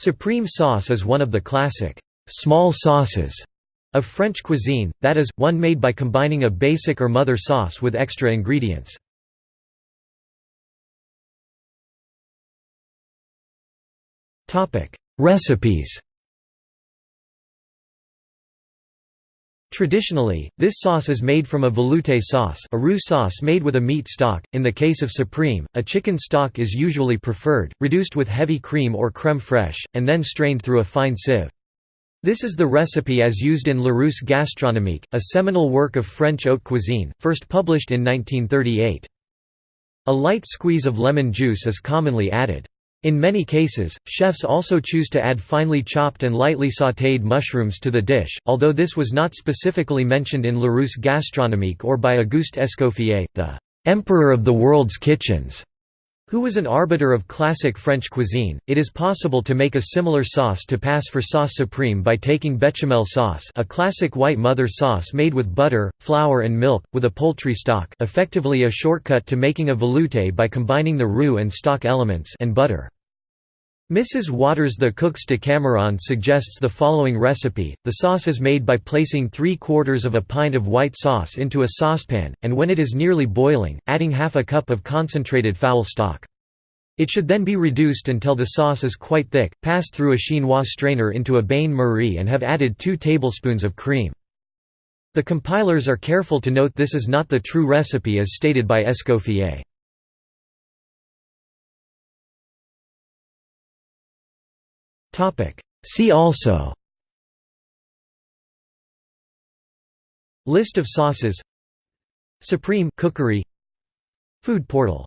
Supreme sauce is one of the classic small sauces of French cuisine, that is, one made by combining a basic or mother sauce with extra ingredients. Recipes Traditionally, this sauce is made from a velouté sauce a roux sauce made with a meat stock, in the case of supreme, a chicken stock is usually preferred, reduced with heavy cream or crème fraîche, and then strained through a fine sieve. This is the recipe as used in Larousse gastronomique, a seminal work of French haute cuisine, first published in 1938. A light squeeze of lemon juice is commonly added. In many cases, chefs also choose to add finely chopped and lightly sautéed mushrooms to the dish, although this was not specifically mentioned in Larousse gastronomique or by Auguste Escoffier, the «emperor of the world's kitchens», who was an arbiter of classic French cuisine. It is possible to make a similar sauce to pass for sauce supreme by taking bechamel sauce, a classic white mother sauce made with butter, flour and milk with a poultry stock, effectively a shortcut to making a velouté by combining the roux and stock elements and butter. Mrs. Waters The Cook's Decameron suggests the following recipe, the sauce is made by placing 3 quarters of a pint of white sauce into a saucepan, and when it is nearly boiling, adding half a cup of concentrated fowl stock. It should then be reduced until the sauce is quite thick, passed through a chinois strainer into a bain-marie and have added 2 tablespoons of cream. The compilers are careful to note this is not the true recipe as stated by Escoffier. See also List of sauces Supreme cookery Food portal